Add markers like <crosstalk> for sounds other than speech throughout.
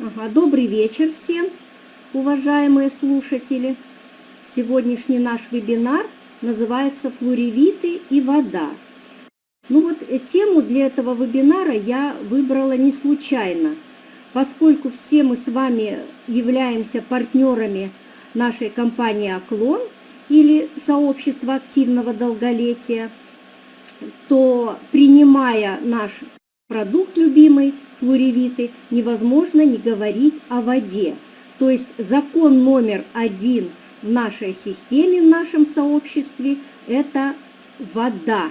Ага, добрый вечер всем, уважаемые слушатели. Сегодняшний наш вебинар называется «Флоревиты и вода». Ну вот э, тему для этого вебинара я выбрала не случайно, поскольку все мы с вами являемся партнерами нашей компании «Оклон» или сообщества активного долголетия, то принимая наш продукт любимый, флоревиты, невозможно не говорить о воде. То есть закон номер один в нашей системе, в нашем сообществе – это вода.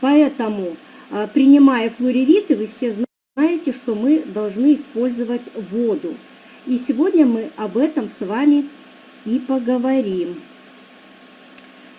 Поэтому, а, принимая флоревиты, вы все знаете, что мы должны использовать воду. И сегодня мы об этом с вами и поговорим.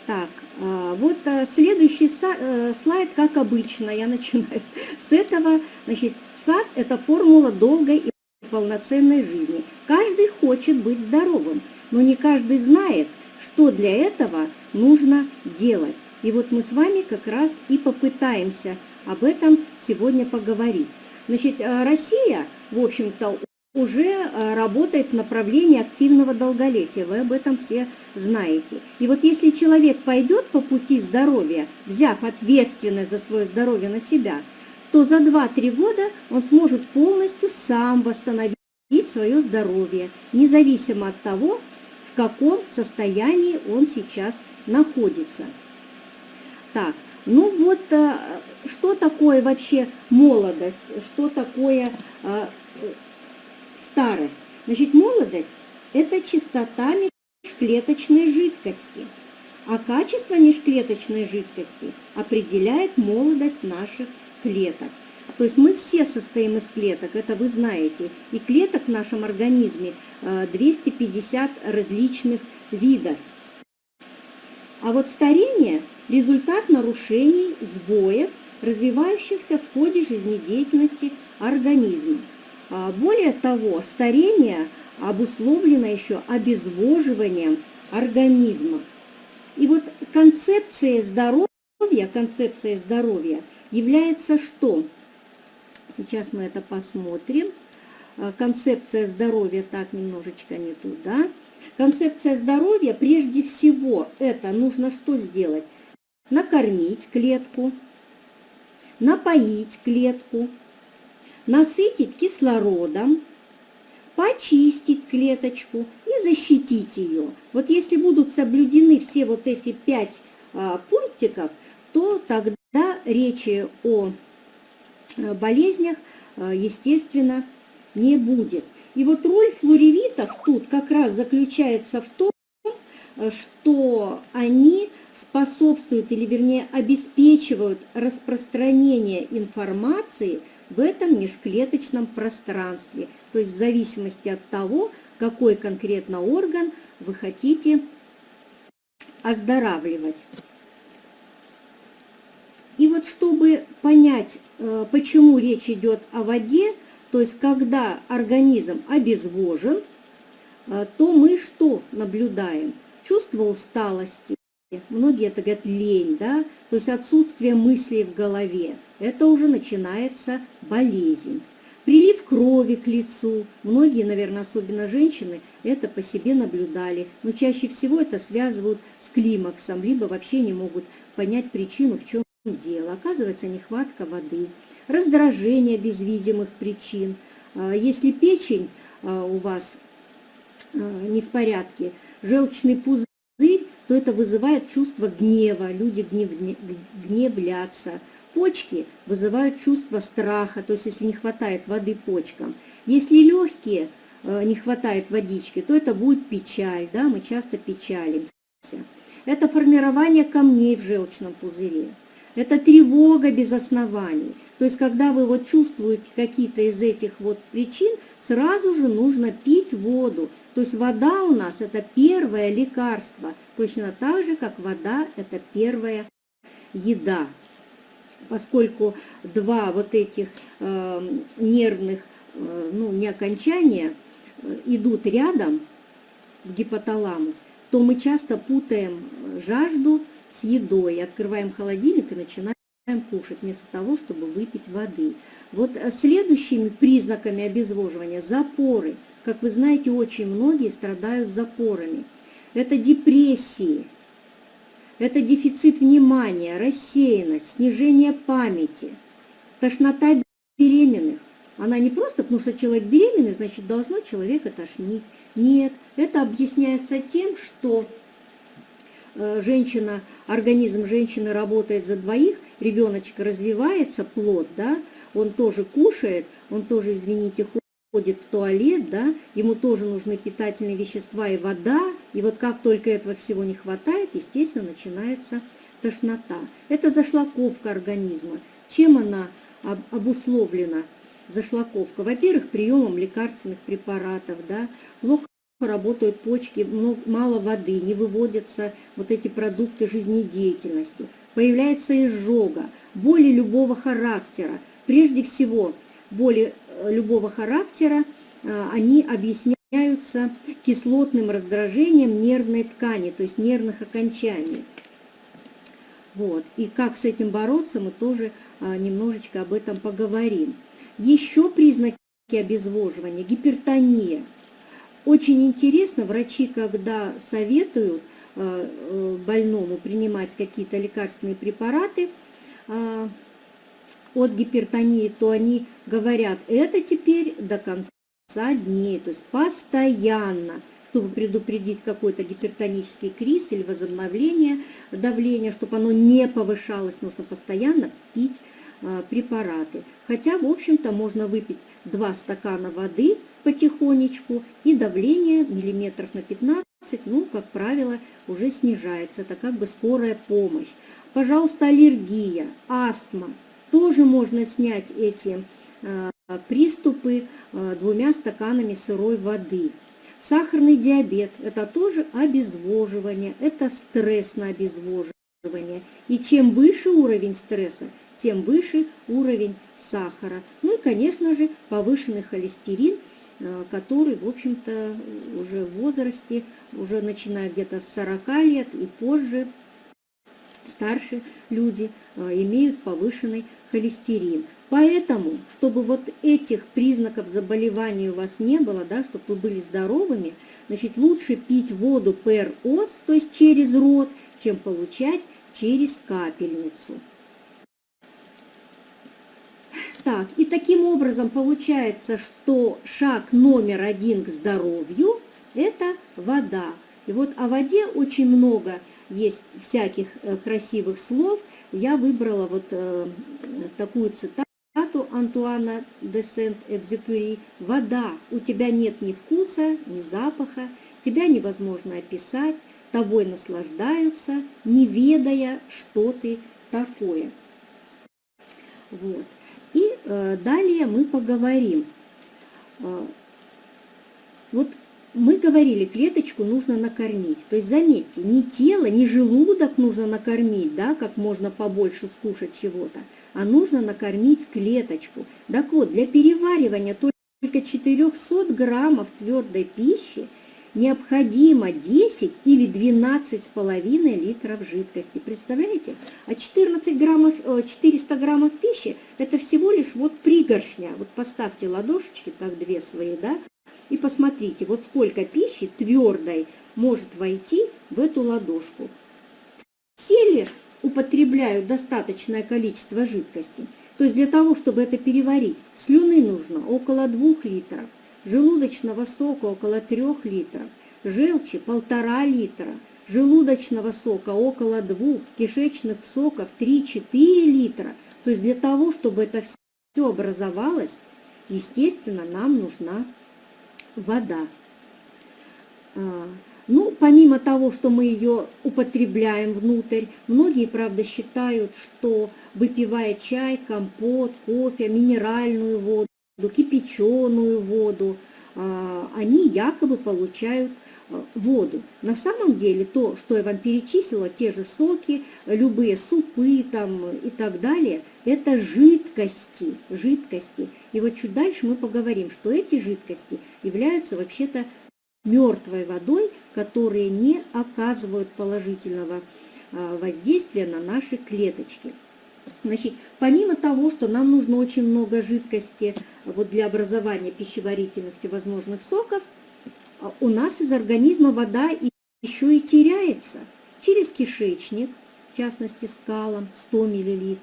Так, а, вот а, следующий э, слайд, как обычно, я начинаю <laughs> с этого. Значит, сад – это формула долгой и полноценной жизни. Каждый хочет быть здоровым, но не каждый знает, что для этого нужно делать. И вот мы с вами как раз и попытаемся об этом сегодня поговорить. Значит, Россия, в общем-то, уже э, работает в направлении активного долголетия. Вы об этом все знаете. И вот если человек пойдет по пути здоровья, взяв ответственность за свое здоровье на себя, то за 2-3 года он сможет полностью сам восстановить свое здоровье, независимо от того, в каком состоянии он сейчас находится. Так, ну вот, э, что такое вообще молодость, что такое э, старость. Значит, молодость – это чистота межклеточной жидкости, а качество межклеточной жидкости определяет молодость наших клеток. То есть мы все состоим из клеток, это вы знаете. И клеток в нашем организме 250 э, различных видов. А вот старение – результат нарушений, сбоев, развивающихся в ходе жизнедеятельности организма. А, более того, старение обусловлено еще обезвоживанием организма. И вот концепция здоровья, концепция здоровья является что? Сейчас мы это посмотрим. А, концепция здоровья, так, немножечко не туда. Концепция здоровья, прежде всего, это нужно что сделать? Накормить клетку, напоить клетку, насытить кислородом, почистить клеточку и защитить ее. Вот если будут соблюдены все вот эти пять а, пунктиков, то тогда речи о а, болезнях, а, естественно, не будет. И вот роль флоревитов тут как раз заключается в том, что они способствуют или вернее обеспечивают распространение информации – в этом межклеточном пространстве, то есть в зависимости от того, какой конкретно орган вы хотите оздоравливать. И вот чтобы понять, э, почему речь идет о воде, то есть когда организм обезвожен, э, то мы что наблюдаем? Чувство усталости, Многие это говорят лень, да, то есть отсутствие мыслей в голове. Это уже начинается болезнь. Прилив крови к лицу. Многие, наверное, особенно женщины, это по себе наблюдали. Но чаще всего это связывают с климаксом, либо вообще не могут понять причину, в чем дело. Оказывается, нехватка воды, раздражение без видимых причин. А, если печень а, у вас а, не в порядке, желчный пузырь, то это вызывает чувство гнева, люди гнев, гневлятся. Почки вызывают чувство страха, то есть если не хватает воды почкам. Если легкие э, не хватает водички, то это будет печаль, да, мы часто печалимся. Это формирование камней в желчном пузыре. Это тревога без оснований. То есть, когда вы вот чувствуете какие-то из этих вот причин, сразу же нужно пить воду. То есть вода у нас это первое лекарство, точно так же, как вода это первая еда. Поскольку два вот этих э, нервных, э, ну не окончания, э, идут рядом в гипоталамус, то мы часто путаем жажду с едой, открываем холодильник и начинаем кушать вместо того, чтобы выпить воды. Вот э, следующими признаками обезвоживания – запоры. Как вы знаете, очень многие страдают запорами. Это депрессии, это дефицит внимания, рассеянность, снижение памяти, тошнота беременных. Она не просто, потому что человек беременный, значит, должно человека тошнить. Нет, это объясняется тем, что женщина, организм женщины работает за двоих, ребеночек развивается, плод, да, он тоже кушает, он тоже, извините, ходит в туалет, да, ему тоже нужны питательные вещества и вода, и вот как только этого всего не хватает, естественно, начинается тошнота. Это зашлаковка организма. Чем она обусловлена, зашлаковка? Во-первых, приемом лекарственных препаратов, да, плохо работают почки, мало воды, не выводятся вот эти продукты жизнедеятельности, появляется изжога, боли любого характера. Прежде всего, боли э, любого характера, э, они объясняются кислотным раздражением нервной ткани, то есть нервных окончаний. Вот. И как с этим бороться, мы тоже э, немножечко об этом поговорим. Еще признаки обезвоживания – гипертония. Очень интересно, врачи, когда советуют больному принимать какие-то лекарственные препараты, от гипертонии, то они говорят, это теперь до конца дней, то есть постоянно, чтобы предупредить какой-то гипертонический криз или возобновление давления, чтобы оно не повышалось, нужно постоянно пить препараты. Хотя, в общем-то, можно выпить 2 стакана воды потихонечку, и давление миллиметров на 15, ну, как правило, уже снижается. Это как бы скорая помощь. Пожалуйста, аллергия, астма, тоже можно снять эти э, приступы э, двумя стаканами сырой воды. Сахарный диабет – это тоже обезвоживание, это стресс на обезвоживание. И чем выше уровень стресса, тем выше уровень сахара. Ну и, конечно же, повышенный холестерин, э, который, в общем-то, уже в возрасте, уже начиная где-то с 40 лет и позже, старше люди имеют повышенный холестерин. Поэтому, чтобы вот этих признаков заболевания у вас не было, да, чтобы вы были здоровыми, значит, лучше пить воду per ос, то есть через рот, чем получать через капельницу. Так, и таким образом получается, что шаг номер один к здоровью – это вода. И вот о воде очень много есть всяких э, красивых слов – я выбрала вот э, такую цитату Антуана де Сент-Экзюпери. «Вода, у тебя нет ни вкуса, ни запаха, тебя невозможно описать, тобой наслаждаются, не ведая, что ты такое». Вот. Э, далее мы поговорим. Э, вот мы говорили, клеточку нужно накормить. То есть, заметьте, не тело, не желудок нужно накормить, да, как можно побольше скушать чего-то, а нужно накормить клеточку. Так вот, для переваривания только 400 граммов твердой пищи необходимо 10 или 12,5 литров жидкости. Представляете? А 14 граммов, 400 э, граммов пищи – это всего лишь вот пригоршня. Вот поставьте ладошечки, так две свои, да, и посмотрите, вот сколько пищи твердой может войти в эту ладошку. Все ли употребляют достаточное количество жидкости? То есть для того, чтобы это переварить, слюны нужно около 2 литров, желудочного сока около 3 литров, желчи полтора литра, желудочного сока около 2, кишечных соков 3-4 литра. То есть для того, чтобы это все образовалось, естественно, нам нужна вода. А, ну, помимо того, что мы ее употребляем внутрь, многие, правда, считают, что выпивая чай, компот, кофе, минеральную воду, кипяченую воду, а, они якобы получают а, воду. На самом деле то, что я вам перечислила, те же соки, любые супы там и так далее, это жидкости, жидкости. И вот чуть дальше мы поговорим, что эти жидкости являются вообще-то мертвой водой, которые не оказывают положительного а, воздействия на наши клеточки. Значит, помимо того, что нам нужно очень много жидкости вот для образования пищеварительных всевозможных соков, а, у нас из организма вода еще и теряется через кишечник, в частности скалом 100 мл,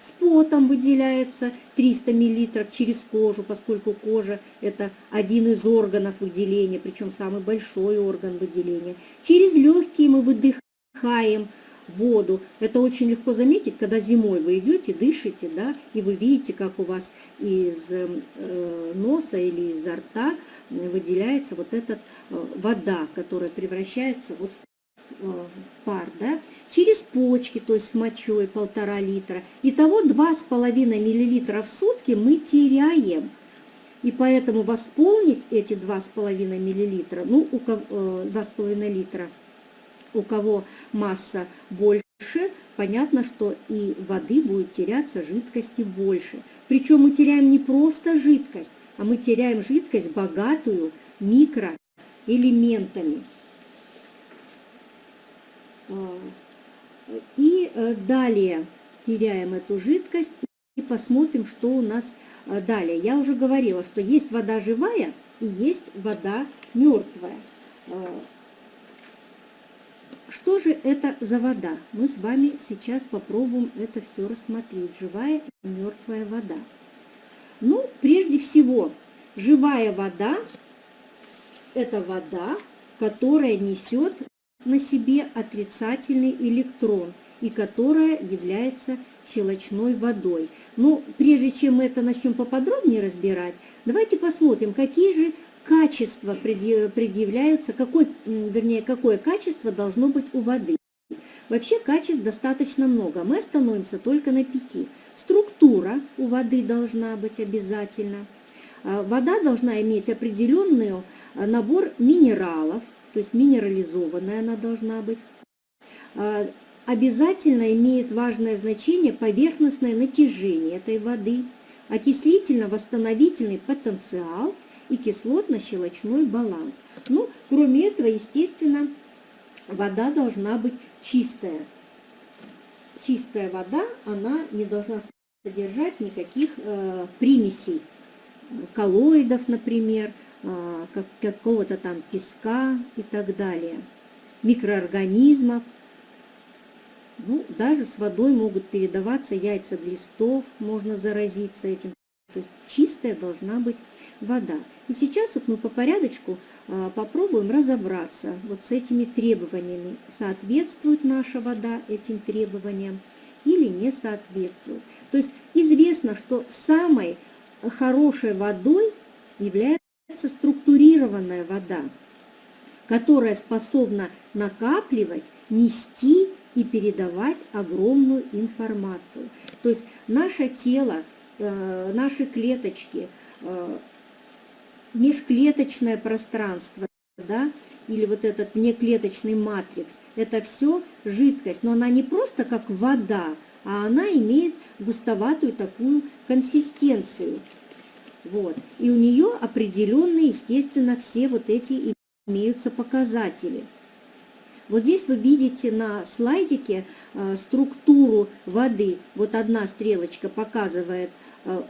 с потом выделяется 300 мл через кожу, поскольку кожа это один из органов выделения, причем самый большой орган выделения. Через легкие мы выдыхаем воду. Это очень легко заметить, когда зимой вы идете, дышите, да, и вы видите, как у вас из э, носа или изо рта выделяется вот эта э, вода, которая превращается вот в, э, в пар, да, через почки, то есть с мочой полтора литра. Итого 2,5 миллилитра в сутки мы теряем. И поэтому восполнить эти 2,5 миллилитра, ну, у кого, 2,5 литра, у кого масса больше, понятно, что и воды будет теряться, жидкости больше. Причем мы теряем не просто жидкость, а мы теряем жидкость богатую микроэлементами. А, и э, далее теряем эту жидкость и посмотрим, что у нас э, далее. Я уже говорила, что есть вода живая и есть вода мертвая. Что же это за вода? Мы с вами сейчас попробуем это все рассмотреть. Живая и мертвая вода. Ну, прежде всего, живая вода – это вода, которая несет на себе отрицательный электрон и которая является щелочной водой. Но прежде чем мы это начнем поподробнее разбирать, давайте посмотрим, какие же качества предъявляются, какой, вернее, какое качество должно быть у воды. Вообще качеств достаточно много, мы остановимся только на пяти. Структура у воды должна быть обязательно. А, вода должна иметь определенный а, набор минералов, то есть минерализованная она должна быть. А, обязательно имеет важное значение поверхностное натяжение этой воды, окислительно-восстановительный потенциал – и кислотно-щелочной баланс. Ну, кроме этого, естественно, вода должна быть чистая. Чистая вода, она не должна содержать никаких э, примесей, коллоидов, например, э, как, какого-то там песка и так далее, микроорганизмов. Ну, даже с водой могут передаваться яйца глистов, можно заразиться этим. То есть чистая должна быть вода. И сейчас вот мы по порядочку а, попробуем разобраться вот с этими требованиями. Соответствует наша вода этим требованиям или не соответствует. То есть известно, что самой хорошей водой является структурированная вода, которая способна накапливать, нести и передавать огромную информацию. То есть наше тело, э, наши клеточки э, межклеточное пространство, да, или вот этот внеклеточный матрикс, это все жидкость, но она не просто как вода, а она имеет густоватую такую консистенцию. Вот. И у нее определенные, естественно, все вот эти имеются показатели. Вот здесь вы видите на слайдике э, структуру воды. Вот одна стрелочка показывает э,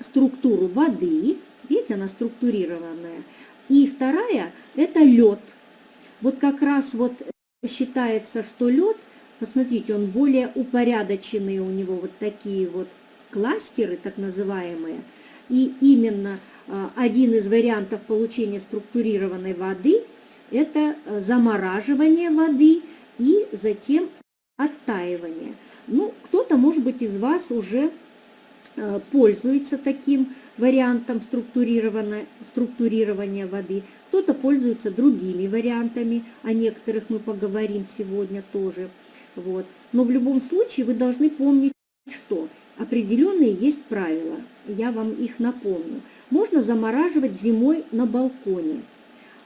структуру воды, Видите, она структурированная. И вторая – это лед. Вот как раз вот считается, что лед, посмотрите, он более упорядоченный, у него вот такие вот кластеры, так называемые. И именно а, один из вариантов получения структурированной воды – это а, замораживание воды и затем оттаивание. Ну, кто-то, может быть, из вас уже а, пользуется таким вариантом структурирования, структурирования воды, кто-то пользуется другими вариантами, о некоторых мы поговорим сегодня тоже. Вот. Но в любом случае вы должны помнить, что определенные есть правила, я вам их напомню. Можно замораживать зимой на балконе,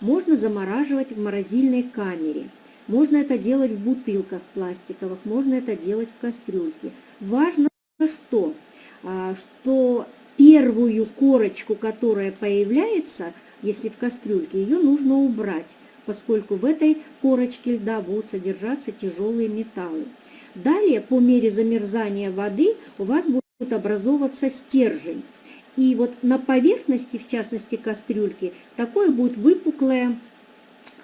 можно замораживать в морозильной камере, можно это делать в бутылках пластиковых, можно это делать в кастрюльке. Важно что? А, что первую корочку, которая появляется, если в кастрюльке, ее нужно убрать, поскольку в этой корочке льда будут содержаться тяжелые металлы. Далее, по мере замерзания воды, у вас будет образовываться стержень. И вот на поверхности, в частности кастрюльки, такое будет выпуклое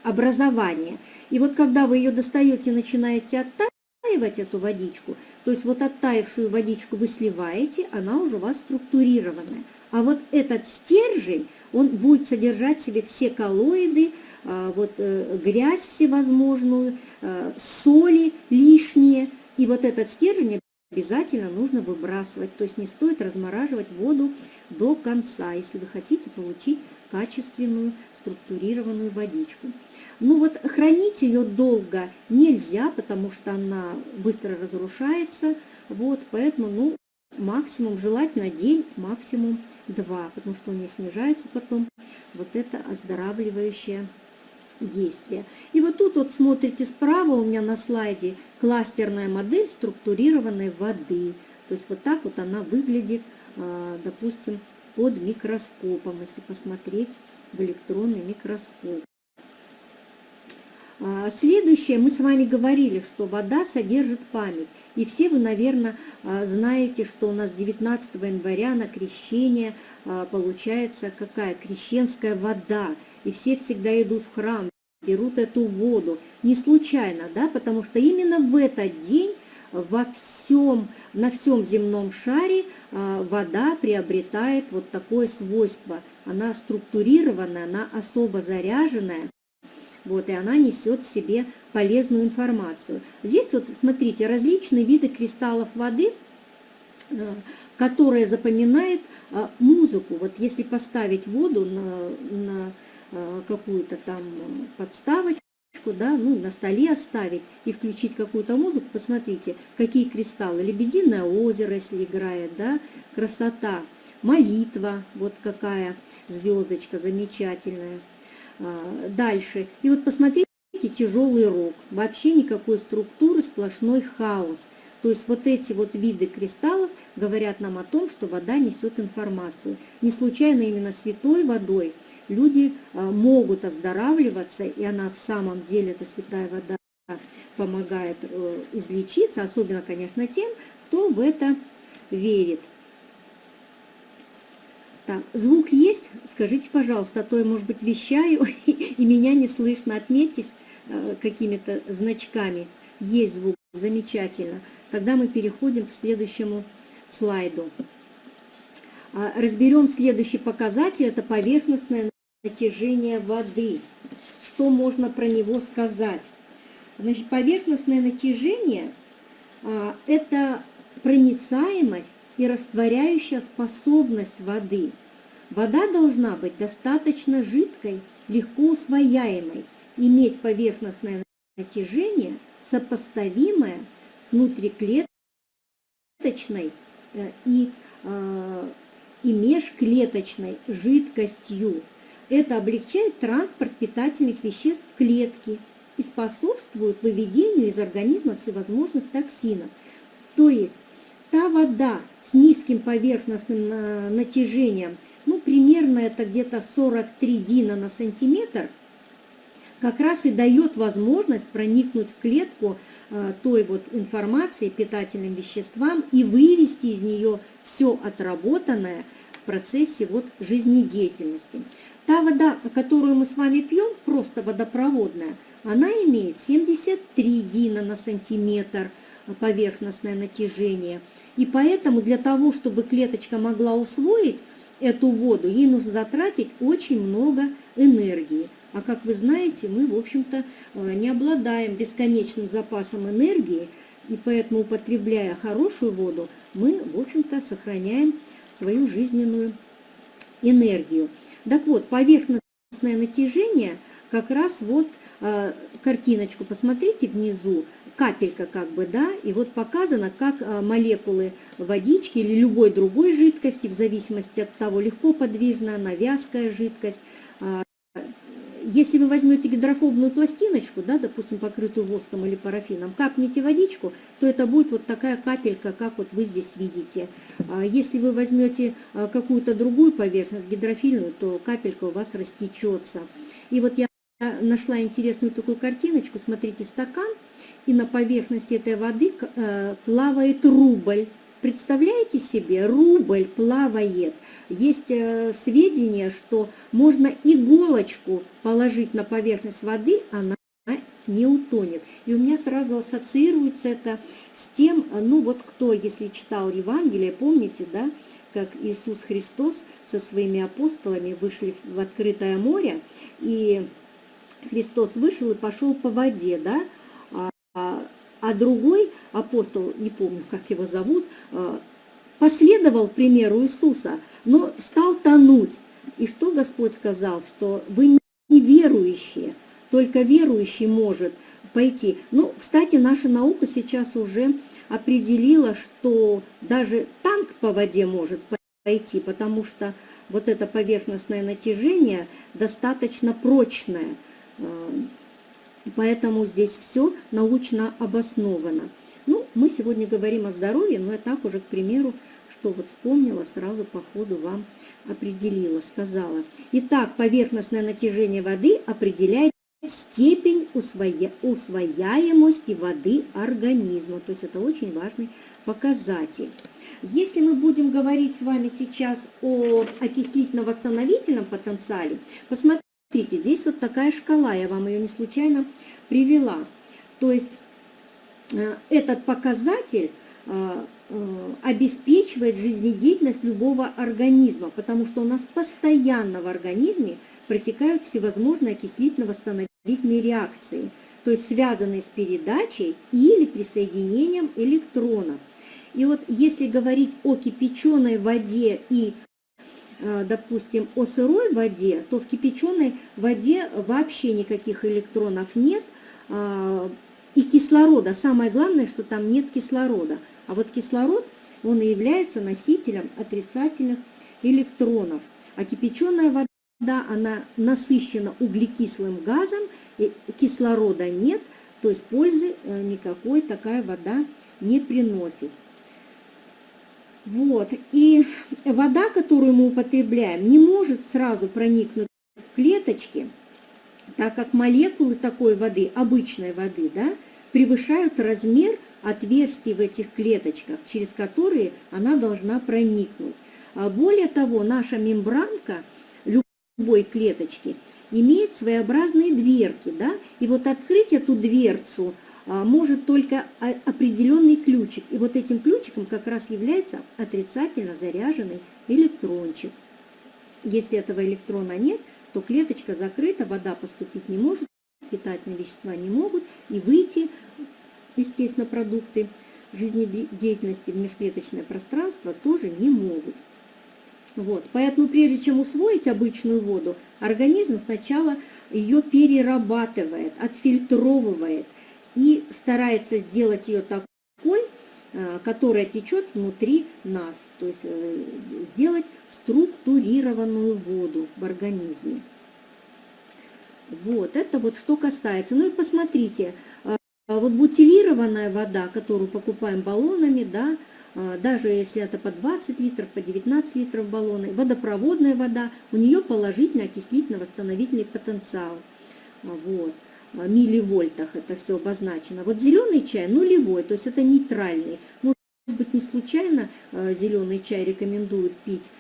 образование. И вот когда вы ее достаете, начинаете оттаивать эту водичку, то есть вот оттаившую водичку вы сливаете, она уже у вас структурированная. А вот этот стержень, он будет содержать в себе все коллоиды, а, вот э, грязь всевозможную, э, соли лишние. И вот этот стержень обязательно нужно выбрасывать. То есть не стоит размораживать воду до конца, если вы хотите получить качественную структурированную водичку. Ну вот хранить ее долго нельзя, потому что она быстро разрушается. Вот, поэтому, ну, максимум, желательно день, максимум два, потому что у нее снижается потом вот это оздоравливающее действие. И вот тут вот смотрите справа у меня на слайде кластерная модель структурированной воды. То есть вот так вот она выглядит, а, допустим, под микроскопом, если посмотреть в электронный микроскоп. А, следующее, мы с вами говорили, что вода содержит память. И все вы, наверное, а, знаете, что у нас 19 января на крещение получается какая? Крещенская вода и все всегда идут в храм, берут эту воду. Не случайно, да, потому что именно в этот день во всем, на всем земном шаре а, вода приобретает вот такое свойство. Она структурированная, она особо заряженная, вот, и она несет в себе полезную информацию. Здесь вот, смотрите, различные виды кристаллов воды, а, которые запоминают а, музыку. Вот если поставить воду на, на Э, какую-то там подставочку, да, ну, на столе оставить и включить какую-то музыку, посмотрите, какие кристаллы. Лебединое озеро, если играет, да, красота. Молитва, вот какая звездочка замечательная. А, дальше. И вот посмотрите, тяжелый рог. Вообще никакой структуры, сплошной хаос. То есть вот эти вот виды кристаллов говорят нам о том, что вода несет информацию. Не случайно именно святой водой – люди а, могут оздоравливаться, и она в самом деле, эта святая вода, помогает э, излечиться, особенно, конечно, тем, кто в это верит. Так, звук есть? Скажите, пожалуйста, а то я, может быть, вещаю, <laughs> и меня не слышно. Отметьтесь э, какими-то значками. Есть звук, замечательно. Тогда мы переходим к следующему слайду. А, разберем следующий показатель, это поверхностное натяжение воды. Что можно про него сказать? Значит, поверхностное натяжение а, – это проницаемость и растворяющая способность воды. Вода должна быть достаточно жидкой, легко усвояемой, иметь поверхностное натяжение, сопоставимое с внутриклеточной э, и, э, и межклеточной жидкостью. Это облегчает транспорт питательных веществ в клетке и способствует выведению из организма всевозможных токсинов. То есть та вода с низким поверхностным натяжением, ну, примерно это где-то 43 дина на сантиметр, как раз и дает возможность проникнуть в клетку э, той вот информации, питательным веществам и вывести из нее все отработанное в процессе вот жизнедеятельности. Та вода, которую мы с вами пьем, просто водопроводная, она имеет 73 дина на сантиметр поверхностное натяжение. И поэтому для того, чтобы клеточка могла усвоить эту воду, ей нужно затратить очень много энергии. А как вы знаете, мы, в общем-то, э, не обладаем бесконечным запасом энергии, и поэтому, употребляя хорошую воду, мы, в общем-то, сохраняем свою жизненную энергию. Так вот, поверхностное натяжение, как раз вот э, картиночку посмотрите внизу, капелька как бы, да, и вот показано, как э, молекулы водички или любой другой жидкости, в зависимости от того, легко подвижная, она вязкая жидкость, э, если вы возьмете гидрофобную пластиночку, да, допустим, покрытую воском или парафином, капните водичку, то это будет вот такая капелька, как вот вы здесь видите. А если вы возьмете а, какую-то другую поверхность, гидрофильную, то капелька у вас растечется. И вот я нашла интересную такую картиночку. Смотрите, стакан, и на поверхности этой воды э, плавает рубль. Представляете себе, рубль плавает. Есть э, сведения, что можно иголочку положить на поверхность воды, она не утонет. И у меня сразу ассоциируется это с тем, ну вот кто, если читал Евангелие, помните, да, как Иисус Христос со своими апостолами вышли в открытое море, и Христос вышел и пошел по воде, да, а, а другой апостол, не помню, как его зовут, а, последовал примеру Иисуса, но стал тонуть. И что Господь сказал? Что вы не верующие, только верующий может пойти. Ну, кстати, наша наука сейчас уже определила, что даже танк по воде может пойти, потому что вот это поверхностное натяжение достаточно прочное. Поэтому здесь все научно обосновано. Ну, мы сегодня говорим о здоровье, но я так уже, к примеру, что вот вспомнила, сразу по ходу вам определила, сказала. Итак, поверхностное натяжение воды определяет степень усвоя... усвояемости воды организма. То есть это очень важный показатель. Если мы будем говорить с вами сейчас о окислительно-восстановительном потенциале, посмотрите, здесь вот такая шкала, я вам ее не случайно привела. То есть э, этот показатель э, э, обеспечивает жизнедеятельность любого организма, потому что у нас постоянно в организме протекают всевозможные окислительно-восстановительные реакции, то есть связанные с передачей или присоединением электронов. И вот если говорить о кипяченой воде и, допустим, о сырой воде, то в кипяченой воде вообще никаких электронов нет, а, и кислорода. Самое главное, что там нет кислорода. А вот кислород, он и является носителем отрицательных электронов. А кипяченая вода да, она насыщена углекислым газом, кислорода нет, то есть пользы э, никакой такая вода не приносит. Вот, и вода, которую мы употребляем, не может сразу проникнуть в клеточки, так как молекулы такой воды, обычной воды, да, превышают размер отверстий в этих клеточках, через которые она должна проникнуть. А более того, наша мембранка – любой клеточки имеет своеобразные дверки, да, и вот открыть эту дверцу может только определенный ключик, и вот этим ключиком как раз является отрицательно заряженный электрончик. Если этого электрона нет, то клеточка закрыта, вода поступить не может, питательные вещества не могут, и выйти, естественно, продукты жизнедеятельности в межклеточное пространство тоже не могут. Вот. Поэтому прежде чем усвоить обычную воду, организм сначала ее перерабатывает, отфильтровывает и старается сделать ее такой, э, которая течет внутри нас, то есть э, сделать структурированную воду в организме. Вот, это вот что касается. Ну и посмотрите, э, вот бутилированная вода, которую покупаем баллонами, да, даже если это по 20 литров, по 19 литров баллоны, водопроводная вода, у нее положительный окислительно-восстановительный потенциал. Вот. А, милливольтах это все обозначено. Вот зеленый чай нулевой, то есть это нейтральный. Может быть, не случайно зеленый чай рекомендуют пить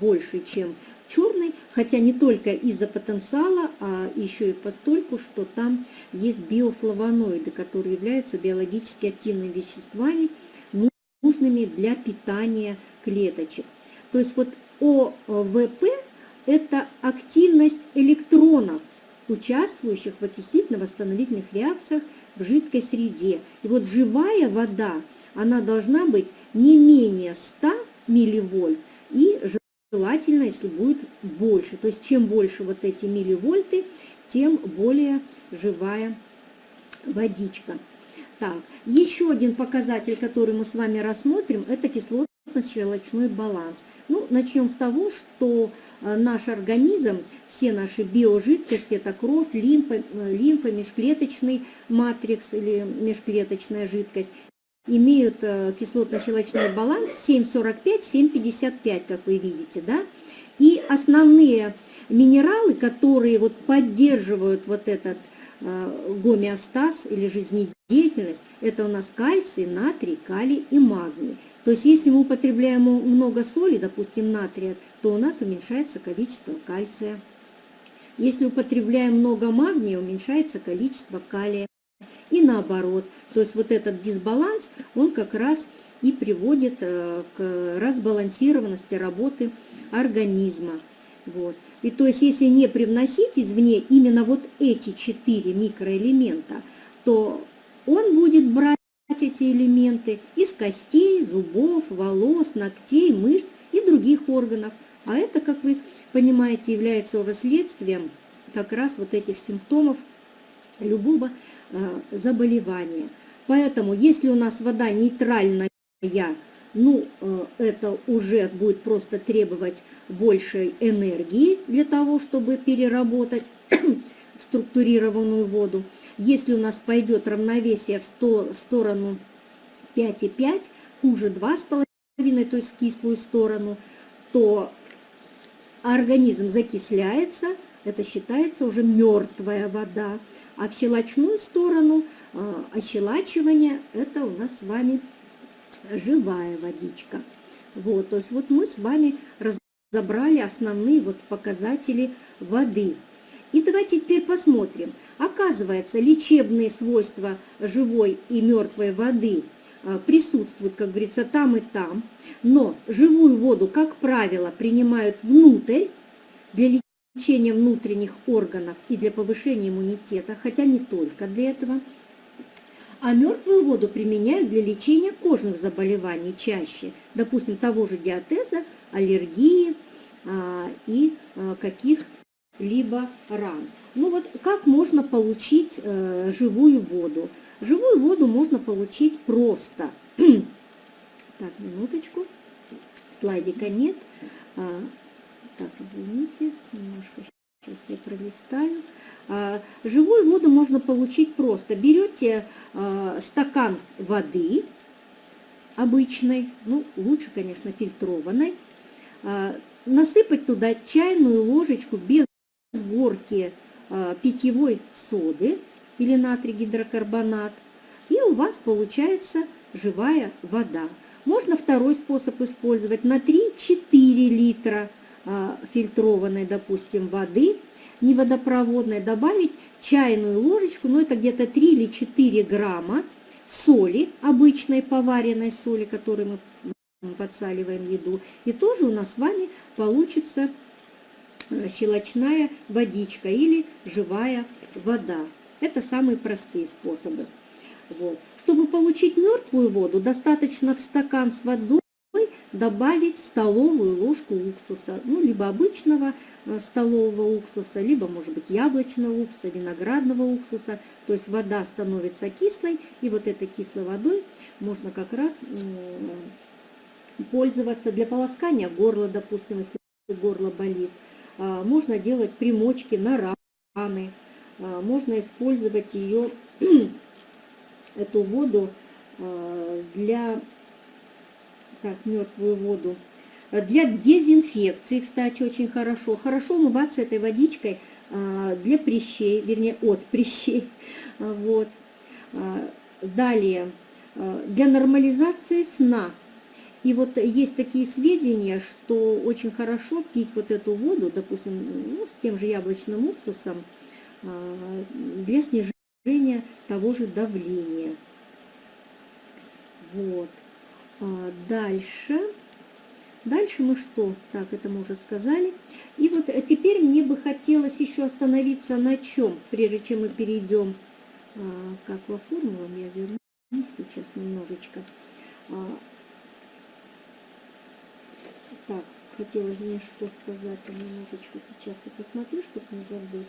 больше, чем черный, хотя не только из-за потенциала, а еще и постольку, что там есть биофлавоноиды, которые являются биологически активными веществами, нужными для питания клеточек. То есть вот ОВП – это активность электронов, участвующих в окислительно-восстановительных реакциях в жидкой среде. И вот живая вода, она должна быть не менее 100 милливольт и желательно, если будет больше. То есть чем больше вот эти милливольты, тем более живая водичка. Так, еще один показатель, который мы с вами рассмотрим, это кислотно-щелочной баланс. Ну, начнем с того, что э, наш организм, все наши биожидкости, это кровь, лимфа, э, лимфа межклеточный матрикс или межклеточная жидкость, имеют э, кислотно-щелочной баланс 7,45-7,55, как вы видите, да? И основные минералы, которые вот поддерживают вот этот гомеостаз или жизнедеятельность, это у нас кальций, натрий, калий и магний. То есть если мы употребляем много соли, допустим, натрия, то у нас уменьшается количество кальция. Если употребляем много магния, уменьшается количество калия. И наоборот. То есть вот этот дисбаланс, он как раз и приводит э, к разбалансированности работы организма. Вот. И то есть если не привносить извне именно вот эти четыре микроэлемента, то он будет брать эти элементы из костей, зубов, волос, ногтей, мышц и других органов. А это, как вы понимаете, является уже следствием как раз вот этих симптомов любого э, заболевания. Поэтому, если у нас вода нейтральная, ну, э, это уже будет просто требовать большей энергии для того, чтобы переработать <clears throat> структурированную воду. Если у нас пойдет равновесие в сторону 5,5, хуже 2,5, то есть в кислую сторону, то организм закисляется, это считается уже мертвая вода. А в щелочную сторону а, ощелачивание – это у нас с вами живая водичка. Вот, то есть вот мы с вами разобрали основные вот показатели воды. И давайте теперь посмотрим. Оказывается, лечебные свойства живой и мертвой воды а, присутствуют, как говорится, там и там. Но живую воду, как правило, принимают внутрь для лечения внутренних органов и для повышения иммунитета, хотя не только для этого. А мертвую воду применяют для лечения кожных заболеваний чаще, допустим, того же диатеза, аллергии а, и а, каких-либо ран. Ну вот как можно получить э, живую воду? Живую воду можно получить просто. <clears throat> так, минуточку. Слайдика нет. А, так, извините, немножко сейчас я пролистаю. А, живую воду можно получить просто. Берете а, стакан воды обычной, ну, лучше, конечно, фильтрованной, а, насыпать туда чайную ложечку без горки питьевой соды или натрий гидрокарбонат, и у вас получается живая вода. Можно второй способ использовать на 3-4 литра фильтрованной, допустим, воды – не водопроводной, добавить чайную ложечку, ну это где-то 3 или 4 грамма соли, обычной поваренной соли, которой мы подсаливаем еду. И тоже у нас с вами получится э, щелочная водичка или живая вода. Это самые простые способы. Вот. Чтобы получить мертвую воду, достаточно в стакан с водой добавить столовую ложку уксуса, ну, либо обычного э, столового уксуса, либо, может быть, яблочного уксуса, виноградного уксуса. То есть вода становится кислой, и вот этой кислой водой можно как раз пользоваться для полоскания горла, допустим, если горло болит. А, можно делать примочки на раны, а, можно использовать ее, <clears throat> эту воду а, для так, мертвую воду. Для дезинфекции, кстати, очень хорошо. Хорошо умываться этой водичкой для прыщей, вернее, от <laughs> прыщей. Вот. Далее, для нормализации сна. И вот есть такие сведения, что очень хорошо пить вот эту воду, допустим, ну, с тем же яблочным уксусом, для снижения того же давления. Вот. А, дальше. Дальше мы что? Так, это мы уже сказали. И вот э, теперь мне бы хотелось еще остановиться на чем, прежде чем мы перейдем а, к акваформулам. Я вернусь сейчас немножечко. А, так, хотелось мне что сказать. Минуточку сейчас я посмотрю, чтобы не забыть.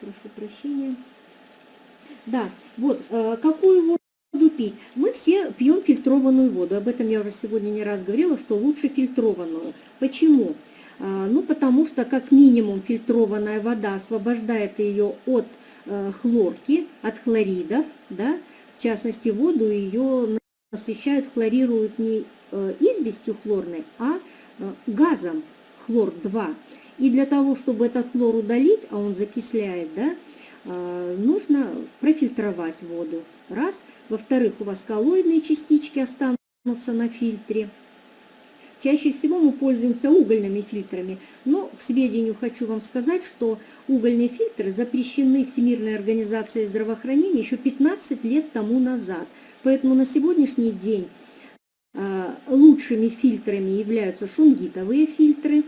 Прошу прощения. Да, вот, э, какую воду пить? Мы все пьем фильтрованную воду. Об этом я уже сегодня не раз говорила, что лучше фильтрованную. Почему? А, ну, потому что как минимум фильтрованная вода освобождает ее от э, хлорки, от хлоридов, да, в частности, воду ее насыщают, хлорируют не э, известью хлорной, а газом хлор-2. И для того, чтобы этот хлор удалить, а он закисляет, да, а, нужно профильтровать воду. Раз. Во-вторых, у вас коллоидные частички останутся на фильтре. Чаще всего мы пользуемся угольными фильтрами, но к сведению хочу вам сказать, что угольные фильтры запрещены Всемирной организацией здравоохранения еще 15 лет тому назад. Поэтому на сегодняшний день а, лучшими фильтрами являются шунгитовые фильтры.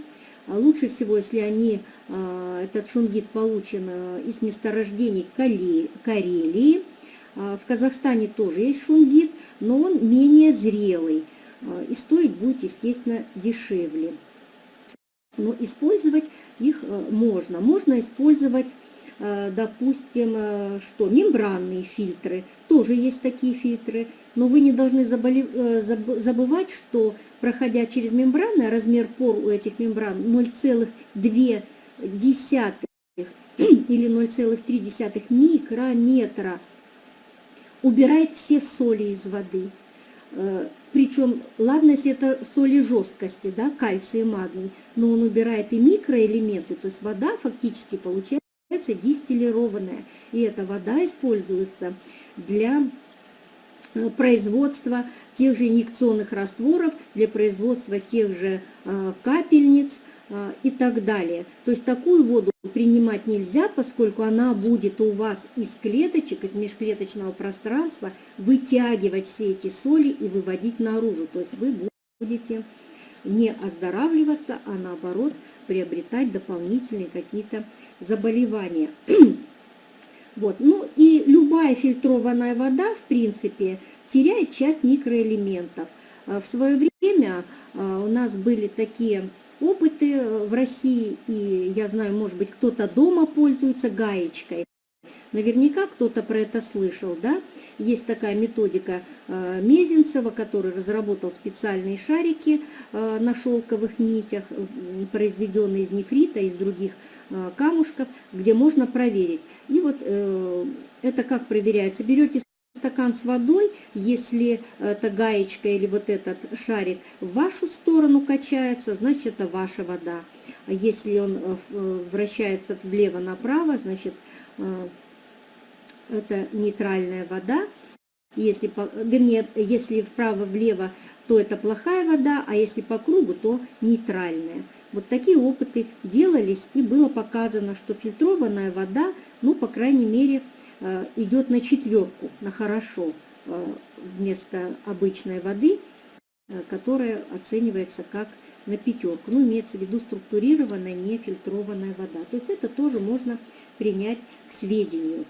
А лучше всего, если они, а, этот шунгит получен из месторождений Карелии. В Казахстане тоже есть шунгит, но он менее зрелый. А, и стоить будет, естественно, дешевле. Но использовать их э, можно. Можно использовать, э, допустим, э, что, мембранные фильтры. Тоже есть такие фильтры. Но вы не должны забывать, что, проходя через мембраны, размер пор у этих мембран 0,2 или 0,3 микрометра убирает все соли из воды. Причем, ладно, если это соли жесткости, да, кальций и магний, но он убирает и микроэлементы, то есть вода фактически получается дистиллированная. И эта вода используется для э, производства тех же инъекционных растворов, для производства тех же э, капельниц и так далее. То есть такую воду принимать нельзя, поскольку она будет у вас из клеточек, из межклеточного пространства вытягивать все эти соли и выводить наружу. То есть вы будете не оздоравливаться, а наоборот приобретать дополнительные какие-то заболевания. <clears throat> Вот. Ну и любая фильтрованная вода, в принципе, теряет часть микроэлементов. А в свое время а, у нас были такие опыты э, в России, и я знаю, может быть, кто-то дома пользуется гаечкой. Наверняка кто-то про это слышал, да? Есть такая методика э, Мезенцева, который разработал специальные шарики э, на шелковых нитях, произведенные из нефрита, из других камушков, где можно проверить. И вот это как проверяется? Берете стакан с водой, если эта гаечка или вот этот шарик в вашу сторону качается, значит это ваша вода. Если он э, э, вращается влево-направо, значит э, это нейтральная вода. Если, вернее, если вправо-влево, то это плохая вода, а если по кругу, то нейтральная. Вот такие опыты делались, и было показано, что фильтрованная вода, ну, по крайней мере, Э, идет на четверку, на хорошо, э, вместо обычной воды, э, которая оценивается как на пятерку. Ну, имеется в виду структурированная, нефильтрованная вода. То есть это тоже можно принять к сведению.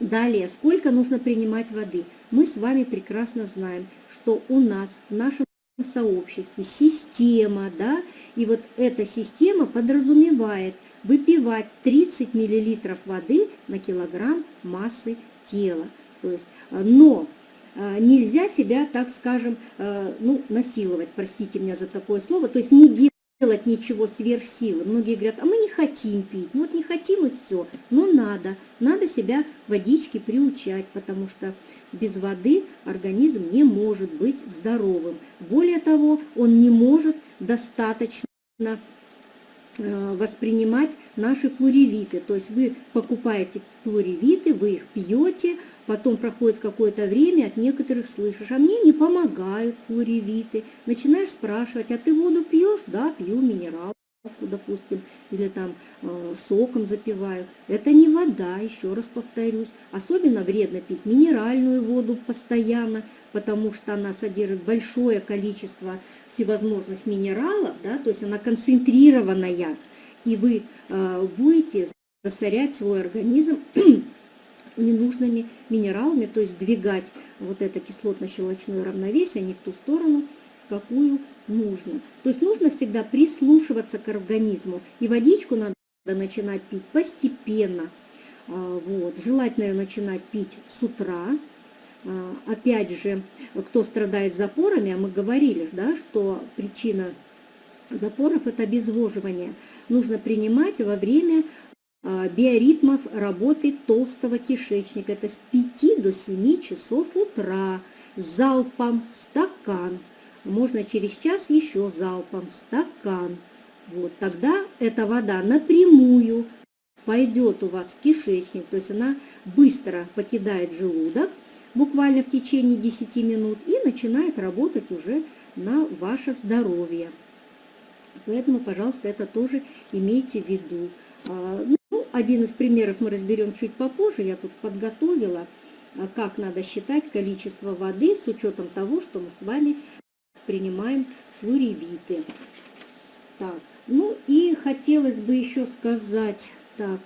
Далее, сколько нужно принимать воды? Мы с вами прекрасно знаем, что у нас в нашем сообществе система, да, и вот эта система подразумевает – выпивать 30 мл воды на килограмм массы тела. То есть, э, но э, нельзя себя, так скажем, э, ну, насиловать, простите меня за такое слово, то есть не делать ничего сверх силы. Многие говорят, а мы не хотим пить, ну вот не хотим и все. Но надо, надо себя водички приучать, потому что без воды организм не может быть здоровым. Более того, он не может достаточно воспринимать наши флоревиты. То есть вы покупаете флоревиты, вы их пьете, потом проходит какое-то время, от некоторых слышишь, а мне не помогают флоревиты. Начинаешь спрашивать, а ты воду пьешь? Да, пью минерал допустим, или там э, соком запиваю. Это не вода, еще раз повторюсь. Особенно вредно пить минеральную воду постоянно, потому что она содержит большое количество всевозможных минералов, да, то есть она концентрированная, и вы э, будете засорять свой организм <clears throat> ненужными минералами, то есть двигать вот это кислотно-щелочное равновесие не в ту сторону, какую нужно. То есть нужно всегда прислушиваться к организму. И водичку надо начинать пить постепенно. А, вот. Желательно ее начинать пить с утра. А, опять же, кто страдает запорами, а мы говорили, да, что причина запоров – это обезвоживание. Нужно принимать во время а, биоритмов работы толстого кишечника. Это с 5 до 7 часов утра, залпом стакан можно через час еще залпом стакан. Вот, тогда эта вода напрямую пойдет у вас в кишечник, то есть она быстро покидает желудок, буквально в течение 10 минут, и начинает работать уже на ваше здоровье. Поэтому, пожалуйста, это тоже имейте в виду. А, ну, один из примеров мы разберем чуть попозже, я тут подготовила, а, как надо считать количество воды с учетом того, что мы с вами принимаем флоревиты. Так, ну и хотелось бы еще сказать, так,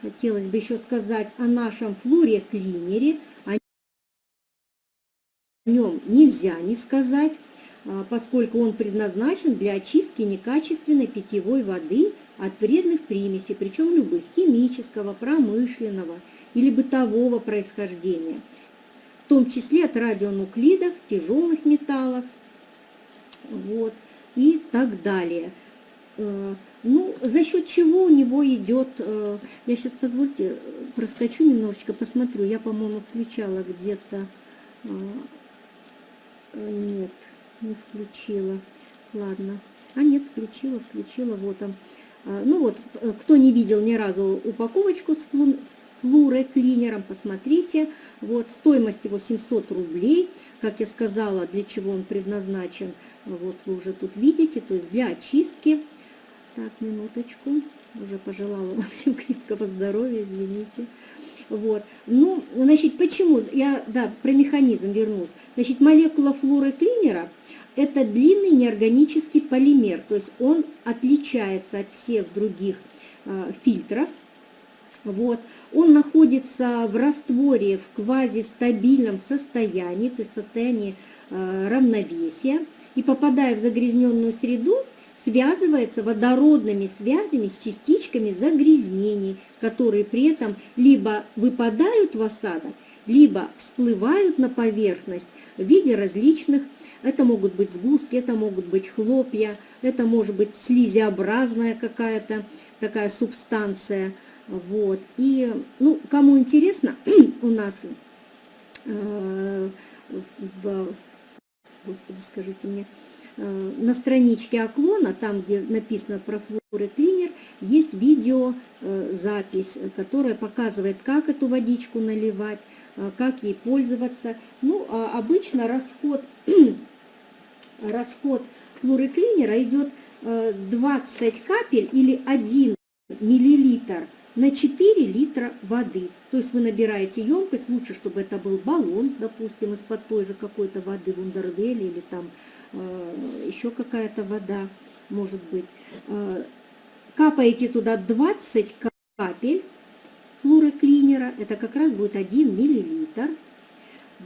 хотелось бы еще сказать о нашем флоре-клинере. О нем нельзя не сказать, а, поскольку он предназначен для очистки некачественной питьевой воды от вредных примесей, причем любых, химического, промышленного или бытового происхождения, в том числе от радионуклидов, тяжелых металлов вот, и так далее. Э, ну, за счет чего у него идет, э, я сейчас, позвольте, проскочу немножечко, посмотрю, я, по-моему, включала где-то, э, нет, не включила, ладно, а нет, включила, включила, вот он. Ну вот, кто не видел ни разу упаковочку с флуроклинером, посмотрите, вот, стоимость его 700 рублей, как я сказала, для чего он предназначен, вот вы уже тут видите, то есть для очистки, так, минуточку. Уже пожелала вам всем крепкого здоровья, извините. Вот. Ну, значит, почему? Я, да, про механизм вернусь. Значит, молекула флоры клинера – это длинный неорганический полимер, то есть он отличается от всех других э, фильтров. Вот. Он находится в растворе в квазистабильном состоянии, то есть состоянии э, равновесия. И попадая в загрязненную среду, связывается водородными связями с частичками загрязнений, которые при этом либо выпадают в осадок, либо всплывают на поверхность в виде различных, это могут быть сгустки, это могут быть хлопья, это может быть слизеобразная какая-то такая субстанция. Вот. И, ну, кому интересно, <clears throat> у нас э, в, господи, скажите мне, Э, на страничке Оклона, там, где написано про флоры клинер, есть видеозапись, э, которая показывает, как эту водичку наливать, э, как ей пользоваться. Ну, а обычно расход, <clears throat> расход флоры клинера идет 20 капель или 1 миллилитр на 4 литра воды. То есть вы набираете емкость, лучше, чтобы это был баллон, допустим, из-под той же какой-то воды вундервелли или там Э, еще какая-то вода, может быть. Э, капаете туда 20 капель флуроклинера, это как раз будет 1 миллилитр.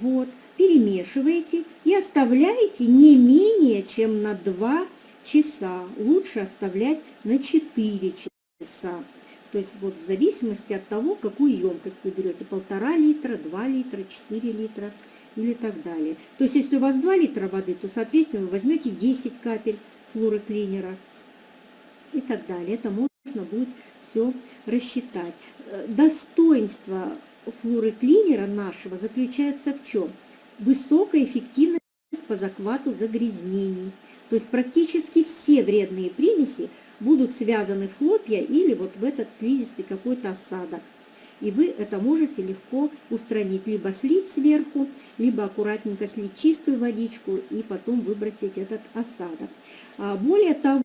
Вот, перемешиваете и оставляете не менее чем на 2 часа. Лучше оставлять на 4 часа. То есть вот в зависимости от того, какую емкость вы берете, полтора литра, 2 литра, 4 литра или так далее. То есть, если у вас 2 литра воды, то, соответственно, вы возьмете 10 капель флуороклинера и так далее. Это можно будет все рассчитать. Э, достоинство флуороклинера нашего заключается в чем? Высокая эффективность по захвату загрязнений. То есть практически все вредные примеси будут связаны в хлопья или вот в этот слизистый какой-то осадок и вы это можете легко устранить. Либо слить сверху, либо аккуратненько слить чистую водичку и потом выбросить этот осадок. А более того,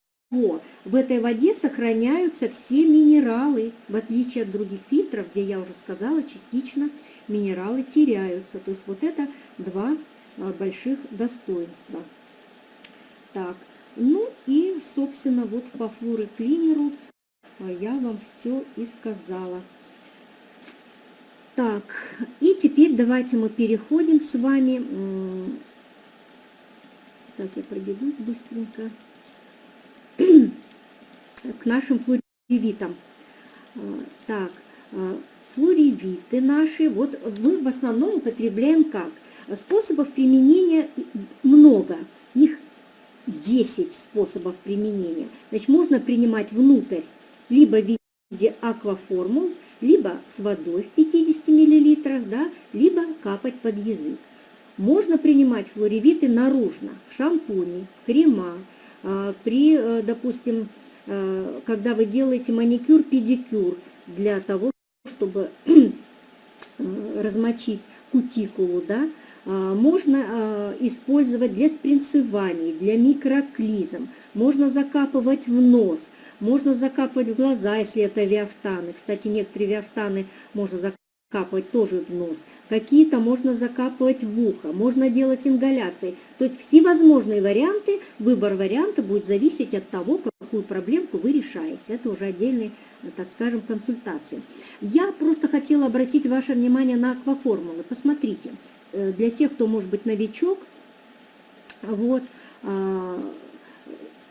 в этой воде сохраняются все минералы, в отличие от других фильтров, где я уже сказала, частично минералы теряются. То есть вот это два а, больших достоинства. Так, ну и, собственно, вот по флуороклинеру а, я вам все и сказала. Так, и теперь давайте мы переходим с вами. Так, я пробегусь быстренько. К нашим флоревитам. А, так, а, флоревиты наши, вот мы в основном употребляем как? Способов применения много. Их 10 способов применения. Значит, можно принимать внутрь либо в виде акваформул, либо с водой в 50 мл, да, либо капать под язык. Можно принимать флоревиты наружно, в шампуне, в крема, а, при, э, допустим, э, когда вы делаете маникюр, педикюр для того, чтобы э, размочить кутикулу, да, можно использовать для спринцеваний, для микроклизм, можно закапывать в нос, можно закапывать в глаза, если это виафтаны. Кстати, некоторые виафтаны можно закапывать тоже в нос, какие-то можно закапывать в ухо, можно делать ингаляции. То есть всевозможные варианты, выбор варианта будет зависеть от того, какую проблемку вы решаете. Это уже отдельные, так скажем, консультации. Я просто хотела обратить ваше внимание на акваформулы. Посмотрите, для тех, кто может быть новичок, вот, а,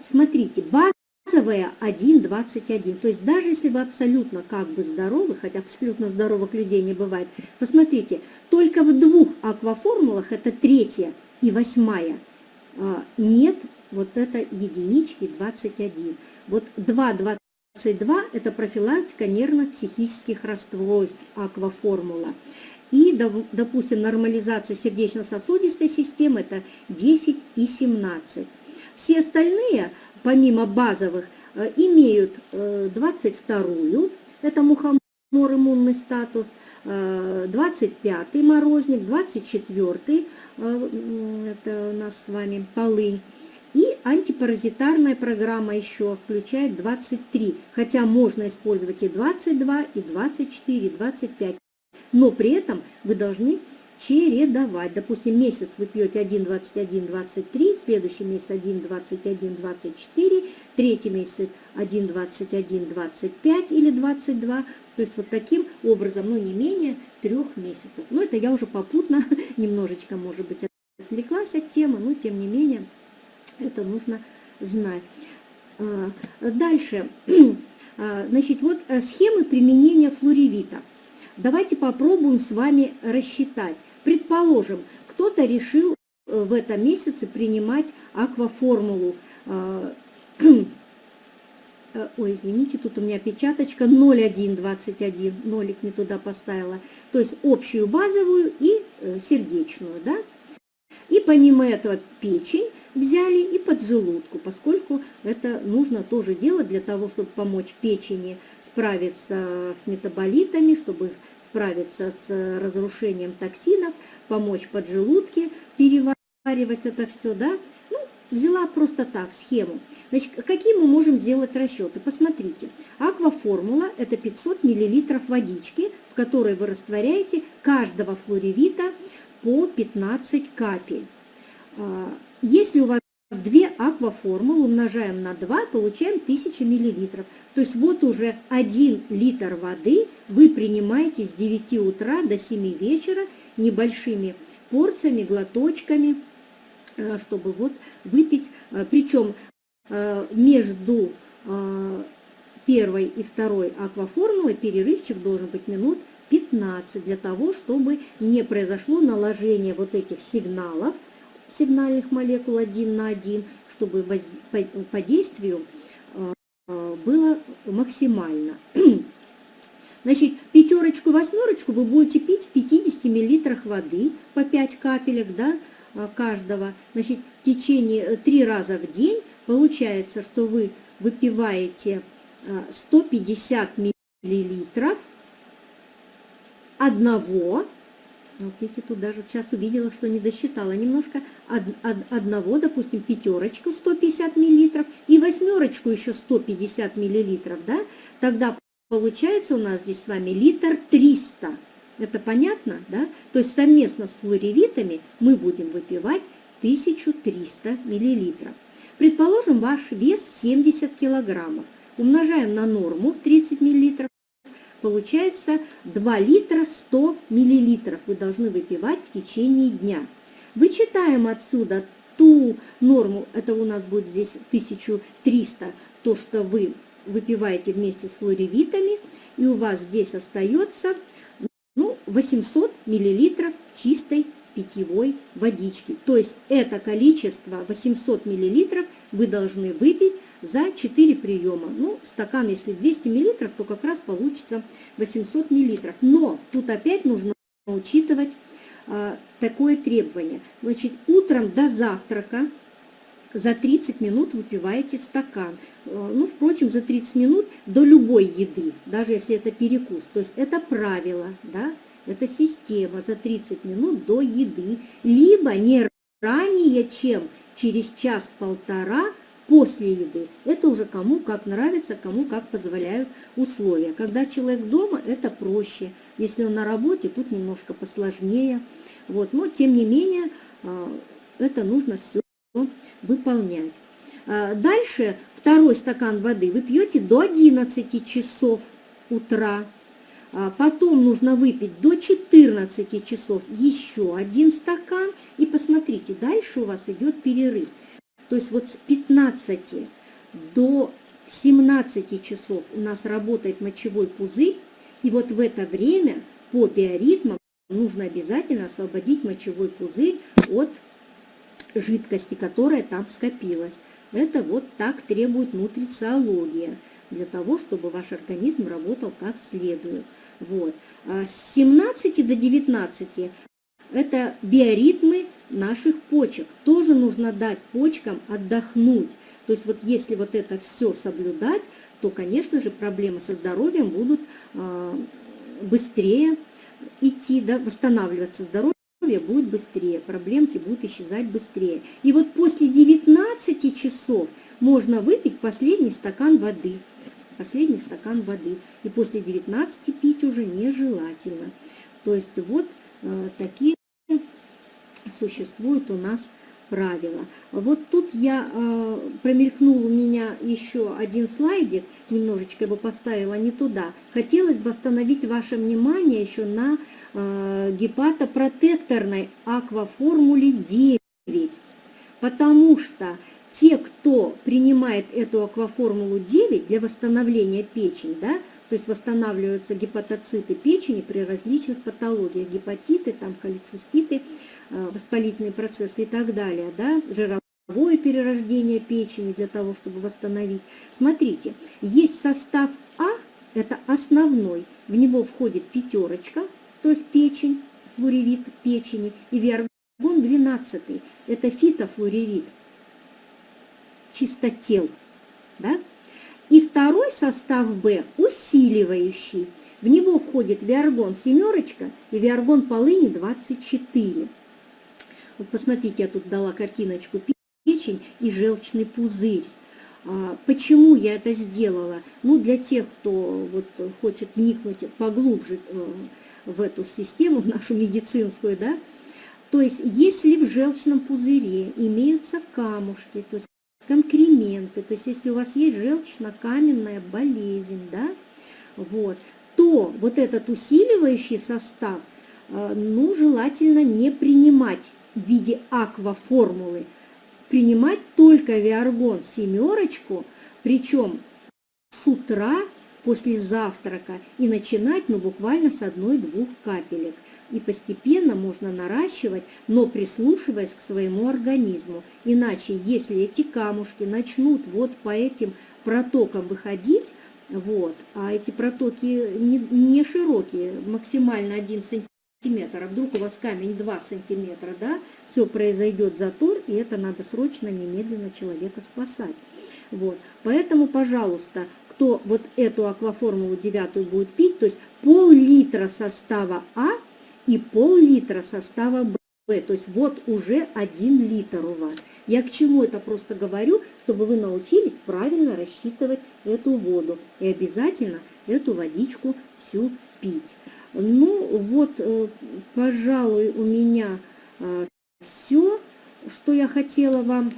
смотрите, базовая 1,21. То есть даже если вы абсолютно как бы здоровы, хотя абсолютно здоровых людей не бывает, посмотрите, только в двух акваформулах, это третья и восьмая, а, нет вот этой единички 21. Вот 2,22 это профилактика нервно-психических расстройств акваформула. И, допустим, нормализация сердечно-сосудистой системы это 10 и 17. Все остальные помимо базовых, э, имеют 22-ю, э, это мухомор иммунный статус, 25-й э, морозник, 24-й, это у нас с вами полынь, и антипаразитарная программа еще включает 23, хотя можно использовать и 22, и 24, и 25, но при этом вы должны чередовать. Допустим, месяц вы пьете 1, 21, 23, следующий месяц 1, 21, 24, третий месяц 1, 21, 25 или 22. То есть вот таким образом, но не менее трех месяцев. Но это я уже попутно <laughs> немножечко, может быть, отвлеклась от темы, но тем не менее это нужно знать. А, дальше. <clears throat> А, значит, вот э, схемы применения флоревита. Давайте попробуем с вами рассчитать. Предположим, кто-то решил э, в этом месяце принимать акваформулу. А, <clears throat> э, ой, извините, тут у меня печаточка 0,121, нолик не туда поставила. То есть общую базовую и э, сердечную, да? И помимо этого печень взяли и поджелудку, поскольку это нужно тоже делать для того, чтобы помочь печени справиться с метаболитами, чтобы справиться с разрушением токсинов, помочь поджелудке переваривать это все, да. Ну, взяла просто так схему. Значит, какие мы можем сделать расчеты? Посмотрите, акваформула – это 500 мл водички, в которой вы растворяете каждого флоревита по 15 капель. А, если у вас две акваформулы умножаем на 2, получаем 1000 мл. То есть вот уже 1 литр воды вы принимаете с 9 утра до 7 вечера небольшими порциями, глоточками, э, чтобы вот выпить. Э, Причем между первой и второй акваформулой перерывчик должен быть минут 15 для того, чтобы не произошло наложение вот этих сигналов, сигнальных молекул один на один, чтобы по действию э, было максимально. <clears throat> Значит, пятерочку, восьмерочку вы будете пить в 50 мл воды по 5 капелек да, э, каждого. Значит, в течение 3 э, раза в день получается, что вы выпиваете 150 миллилитров одного вот видите, тут даже сейчас увидела, что не досчитала немножко. Од, од, одного, допустим, пятерочку 150 миллилитров и восьмерочку еще 150 миллилитров, да? Тогда получается у нас здесь с вами литр 300. Это понятно, да? То есть совместно с флоревитами мы будем выпивать 1300 миллилитров. Предположим, ваш вес 70 килограммов. Умножаем на норму 30 миллилитров получается 2 литра 100 миллилитров вы должны выпивать в течение дня. Вычитаем отсюда ту норму, это у нас будет здесь 1300, то, что вы выпиваете вместе с флоревитами, и у вас здесь остается ну, 800 миллилитров чистой питьевой водички. То есть это количество 800 миллилитров вы должны выпить за 4 приема. Ну, стакан, если 200 мл, то как раз получится 800 мл. Но тут опять нужно учитывать а, такое требование. Значит, утром до завтрака за 30 минут выпиваете стакан. Э, ну, впрочем, за 30 минут до любой еды, даже если это перекус. То есть это правило, да, это система за 30 минут до еды. Либо не ранее, чем через час-полтора после еды. Это уже кому как нравится, кому как позволяют условия. Когда человек дома, это проще. Если он на работе, тут немножко посложнее. Вот. Но, тем не менее, а, это нужно все выполнять. А, дальше второй стакан воды вы пьете до 11 часов утра. А, потом нужно выпить до 14 часов еще один стакан. И посмотрите, дальше у вас идет перерыв. То есть вот с 15 до 17 часов у нас работает мочевой пузырь, и вот в это время по биоритмам нужно обязательно освободить мочевой пузырь от жидкости, которая там скопилась. Это вот так требует нутрициология, для того, чтобы ваш организм работал как следует. Вот. А с 17 до 19 это биоритмы наших почек. Тоже нужно дать почкам отдохнуть. То есть вот если вот это все соблюдать, то, конечно же, проблемы со здоровьем будут э, быстрее идти, да, восстанавливаться здоровье будет быстрее, проблемки будут исчезать быстрее. И вот после 19 часов можно выпить последний стакан воды. Последний стакан воды. И после 19 пить уже нежелательно. То есть вот э, такие существуют у нас правила. Вот тут я э, промелькнул у меня еще один слайдик, немножечко его поставила не туда. Хотелось бы остановить ваше внимание еще на э, гепатопротекторной акваформуле 9, потому что те, кто принимает эту акваформулу 9 для восстановления печени, да, то есть восстанавливаются гепатоциты печени при различных патологиях, гепатиты, там, холециститы, воспалительные процессы и так далее, да, жировое перерождение печени для того, чтобы восстановить. Смотрите, есть состав А, это основной, в него входит пятерочка, то есть печень, флоревит печени, и виаргон 12, это фитофлоревит, чистотел, да? И второй состав Б усиливающий. В него входит виаргон семерочка и виаргон полыни 24. Посмотрите, я тут дала картиночку печень и желчный пузырь. А, почему я это сделала? Ну, для тех, кто вот хочет вникнуть поглубже э, в эту систему, в нашу медицинскую, да, то есть если в желчном пузыре имеются камушки, то есть конкременты, то есть если у вас есть желчно-каменная болезнь, да, вот, то вот этот усиливающий состав, э, ну, желательно не принимать в виде акваформулы принимать только виаргон семерочку, причем с утра после завтрака и начинать ну, буквально с одной-двух капелек. И постепенно можно наращивать, но прислушиваясь к своему организму. Иначе, если эти камушки начнут вот по этим протокам выходить, вот, а эти протоки не, не широкие, максимально 1 сантиметр, сантиметр, а вдруг у вас камень 2 сантиметра, да, все произойдет затор, и это надо срочно, немедленно человека спасать. Вот. Поэтому, пожалуйста, кто вот эту акваформулу девятую будет пить, то есть пол-литра состава А и пол-литра состава Б. То есть вот уже один литр у вас. Я к чему это просто говорю, чтобы вы научились правильно рассчитывать эту воду. И обязательно эту водичку всю пить. Ну, вот, э, пожалуй, у меня э, все, что я хотела вам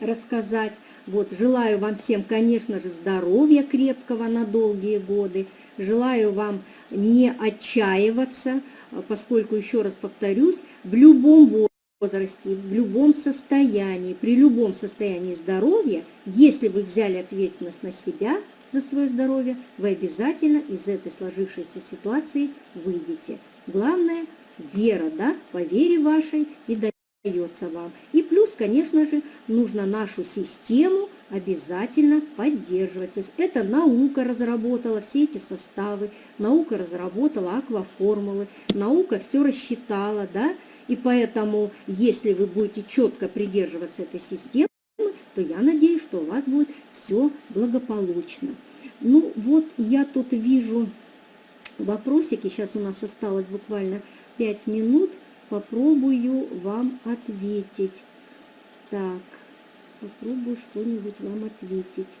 рассказать. Вот, желаю вам всем, конечно же, здоровья крепкого на долгие годы. Желаю вам не отчаиваться, поскольку, еще раз повторюсь, в любом возрасте, в любом состоянии, при любом состоянии здоровья, если вы взяли ответственность на себя – за свое здоровье, вы обязательно из этой сложившейся ситуации выйдете. Главное – вера, да, по вере вашей и дается вам. И плюс, конечно же, нужно нашу систему обязательно поддерживать. То есть это наука разработала все эти составы, наука разработала акваформулы, наука все рассчитала, да, и поэтому, если вы будете четко придерживаться этой системы, то я надеюсь, что у вас будет все благополучно. Ну вот я тут вижу вопросики, сейчас у нас осталось буквально 5 минут, попробую вам ответить. Так, попробую что-нибудь вам ответить.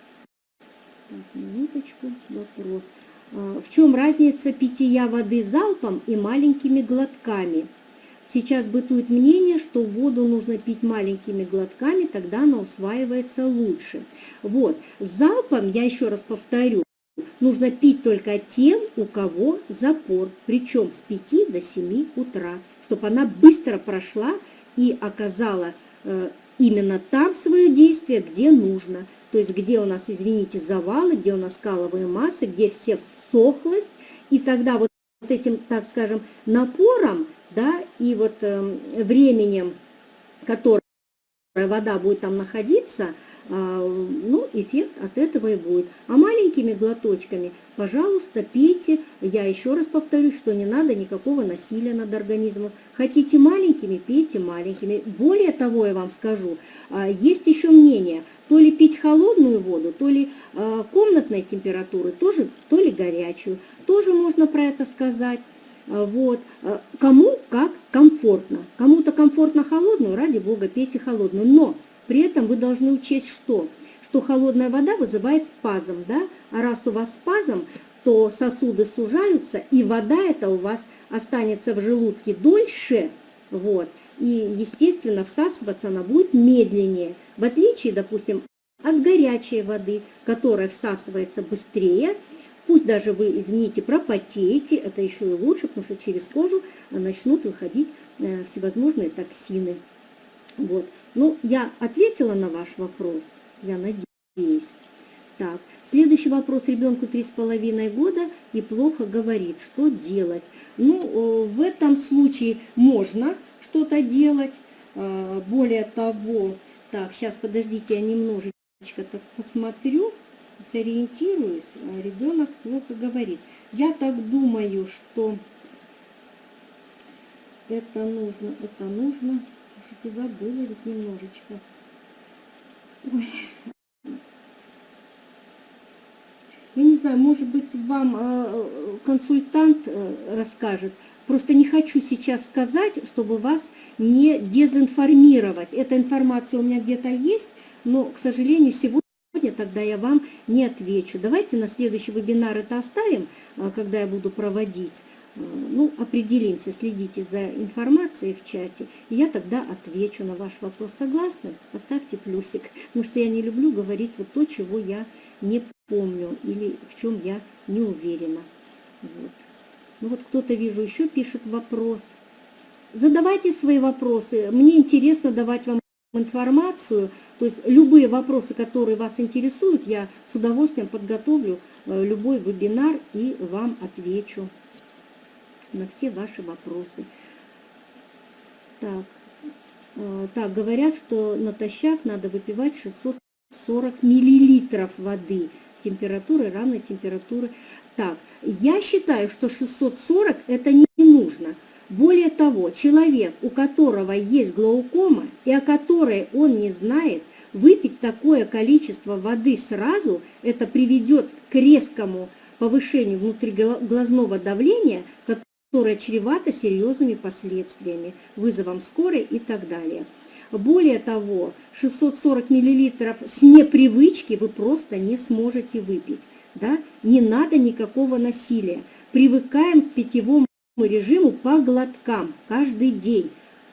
Так, минуточку, вопрос. А, в чем разница питья воды залпом и маленькими глотками? Сейчас бытует мнение, что воду нужно пить маленькими глотками, тогда она усваивается лучше. Вот, залпом, я еще раз повторю, нужно пить только тем, у кого запор, причем с 5 до 7 утра, чтобы она быстро прошла и оказала э, именно там свое действие, где нужно. То есть где у нас, извините, завалы, где у нас скаловые массы, где все всохлось, и тогда вот этим, так скажем, напором, да, и вот э, временем, которое вода будет там находиться, а, ну, эффект от этого и будет. А маленькими глоточками, пожалуйста, пейте. Я еще раз повторюсь, что не надо никакого насилия над организмом. Хотите маленькими, пейте маленькими. Более того, я вам скажу, а, есть еще мнение, то ли пить холодную воду, то ли а, комнатной температуры, тоже, то ли горячую. Тоже можно про это сказать. Вот. Кому как комфортно. Кому-то комфортно холодную, ради бога, пейте холодную. Но при этом вы должны учесть что? Что холодная вода вызывает спазм, да? А раз у вас спазм, то сосуды сужаются, и вода эта у вас останется в желудке дольше, вот, и, естественно, всасываться она будет медленнее, в отличие, допустим, от горячей воды, которая всасывается быстрее, пусть даже вы, извините, пропотеете, это еще и лучше, потому что через кожу начнут выходить э, всевозможные токсины. Вот. Ну, я ответила на ваш вопрос, я надеюсь. Так, следующий вопрос. Ребенку три с половиной года и плохо говорит. Что делать? Ну, в этом случае можно что-то делать. Более того, так, сейчас подождите, я немножечко так посмотрю, сориентируюсь. А, Ребенок плохо говорит. Я так думаю, что это нужно, это нужно Слушайте, забыла ведь немножечко. Ой. Я не знаю, может быть, вам э, консультант э, расскажет. Просто не хочу сейчас сказать, чтобы вас не дезинформировать. Эта информация у меня где-то есть, но, к сожалению, сегодня тогда я вам не отвечу. Давайте на следующий вебинар это оставим, э, когда я буду проводить. Э, ну, определимся, следите за информацией в чате, и я тогда отвечу на ваш вопрос. Согласны? Поставьте плюсик, потому что я не люблю говорить вот то, чего я не помню или в чем я не уверена. Вот. Ну вот кто-то, вижу, еще пишет вопрос. Задавайте свои вопросы. Мне интересно давать вам информацию. То есть любые вопросы, которые вас интересуют, я с удовольствием подготовлю э, любой вебинар и вам отвечу на все ваши вопросы. Так, э, так говорят, что натощак надо выпивать 640 миллилитров воды температуры, равной температуры. Так, я считаю, что 640 это не нужно. Более того, человек, у которого есть глаукома и о которой он не знает, выпить такое количество воды сразу, это приведет к резкому повышению внутриглазного давления, которое чревато серьезными последствиями, вызовом скорой и так далее. Более того, 640 мл с непривычки вы просто не сможете выпить. Да? Не надо никакого насилия. Привыкаем к питьевому режиму по глоткам каждый день.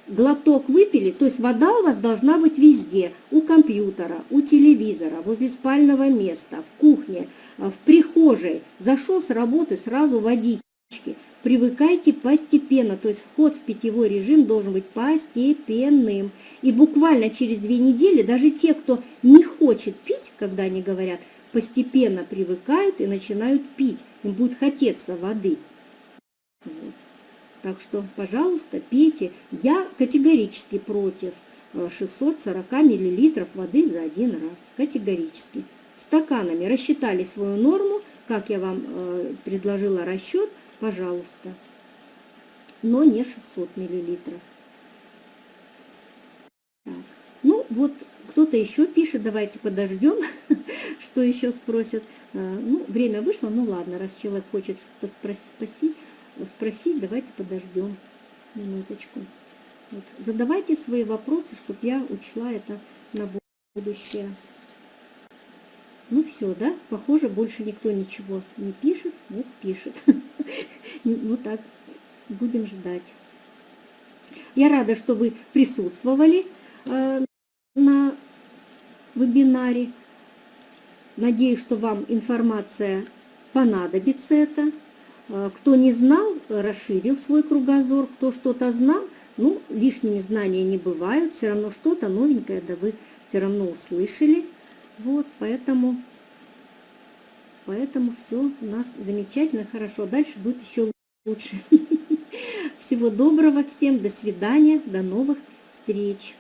Глоток выпили, то есть вода у вас должна быть везде. У компьютера, у телевизора, возле спального места, в кухне, в прихожей. Зашел с работы, сразу водички привыкайте постепенно, то есть вход в питьевой режим должен быть постепенным. И буквально через две недели даже те, кто не хочет пить, когда они говорят, постепенно привыкают и начинают пить. Им будет хотеться воды. Вот. Так что, пожалуйста, пейте. Я категорически против 640 э, мл воды за один раз. Категорически. Стаканами рассчитали свою норму, как я вам э, предложила расчет – пожалуйста. Но не 600 миллилитров. Так. Ну, вот кто-то еще пишет, давайте подождем, <laughs> что еще спросят. А, ну, время вышло, ну ладно, раз человек хочет что-то спросить, спросить, давайте подождем минуточку. Вот. Задавайте свои вопросы, чтобы я учла это на будущее. Ну все, да? Похоже, больше никто ничего не пишет. Вот пишет. <laughs> Ну так, будем ждать. Я рада, что вы присутствовали э, на вебинаре. Надеюсь, что вам информация понадобится это. Э, кто не знал, расширил свой кругозор. Кто что-то знал, ну, лишние знания не бывают. Все равно что-то новенькое, да вы все равно услышали. Вот, поэтому, поэтому все у нас замечательно, хорошо. Дальше будет еще лучше. <laughs> Всего доброго всем, до свидания, до новых встреч.